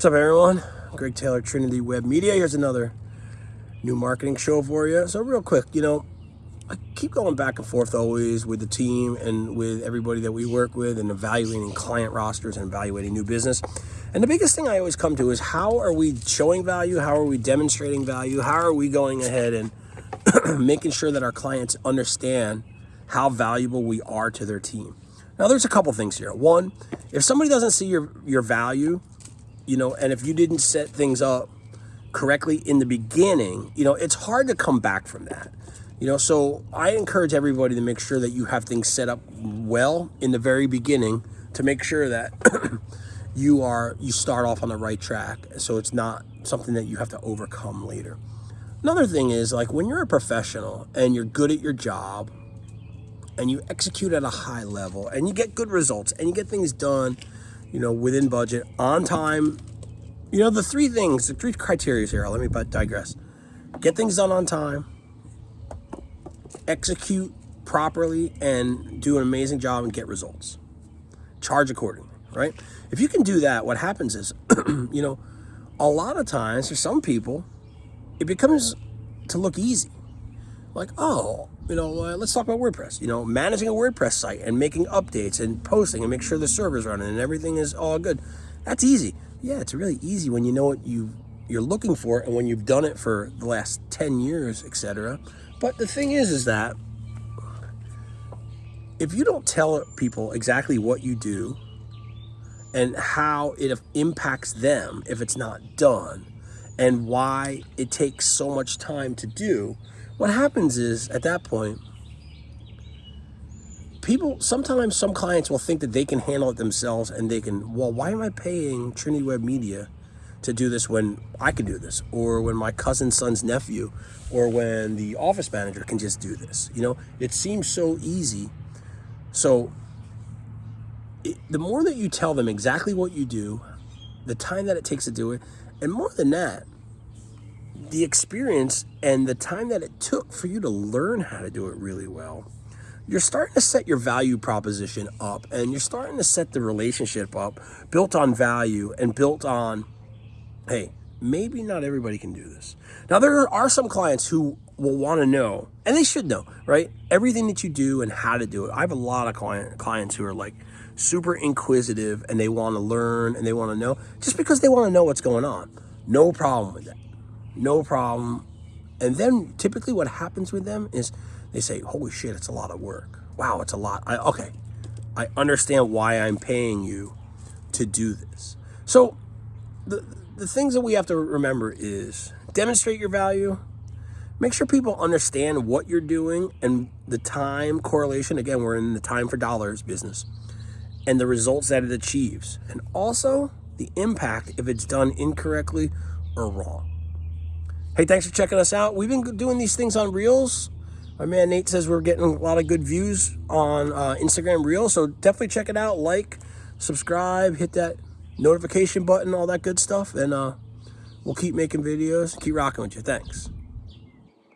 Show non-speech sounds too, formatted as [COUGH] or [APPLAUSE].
What's up, everyone? Greg Taylor, Trinity Web Media. Here's another new marketing show for you. So, real quick, you know, I keep going back and forth always with the team and with everybody that we work with and evaluating client rosters and evaluating new business. And the biggest thing I always come to is how are we showing value? How are we demonstrating value? How are we going ahead and [CLEARS THROAT] making sure that our clients understand how valuable we are to their team? Now, there's a couple things here. One, if somebody doesn't see your, your value, you know, and if you didn't set things up correctly in the beginning, you know, it's hard to come back from that. You know, so I encourage everybody to make sure that you have things set up well in the very beginning to make sure that [CLEARS THROAT] you are you start off on the right track so it's not something that you have to overcome later. Another thing is like when you're a professional and you're good at your job and you execute at a high level and you get good results and you get things done you know, within budget, on time. You know, the three things, the three criteria here, let me but digress. Get things done on time, execute properly, and do an amazing job and get results. Charge accordingly, right? If you can do that, what happens is, [CLEARS THROAT] you know, a lot of times for some people, it becomes to look easy. Like, oh, you know, uh, let's talk about WordPress. You know, managing a WordPress site and making updates and posting and make sure the server's running and everything is all good. That's easy. Yeah, it's really easy when you know what you you're looking for and when you've done it for the last 10 years, etc. But the thing is, is that if you don't tell people exactly what you do and how it impacts them if it's not done and why it takes so much time to do, what happens is at that point, people, sometimes some clients will think that they can handle it themselves and they can, well, why am I paying Trinity Web Media to do this when I can do this? Or when my cousin's son's nephew, or when the office manager can just do this. You know, it seems so easy. So it, the more that you tell them exactly what you do, the time that it takes to do it, and more than that, the experience and the time that it took for you to learn how to do it really well, you're starting to set your value proposition up and you're starting to set the relationship up built on value and built on, hey, maybe not everybody can do this. Now, there are some clients who will want to know, and they should know, right? Everything that you do and how to do it. I have a lot of client, clients who are like super inquisitive and they want to learn and they want to know just because they want to know what's going on. No problem with that no problem. And then typically what happens with them is they say, holy shit, it's a lot of work. Wow, it's a lot. I, okay, I understand why I'm paying you to do this. So the, the things that we have to remember is demonstrate your value, make sure people understand what you're doing and the time correlation. Again, we're in the time for dollars business and the results that it achieves. And also the impact if it's done incorrectly or wrong. Hey, thanks for checking us out. We've been doing these things on Reels. My man Nate says we're getting a lot of good views on uh, Instagram Reels, so definitely check it out. Like, subscribe, hit that notification button, all that good stuff, and uh, we'll keep making videos, keep rocking with you. Thanks.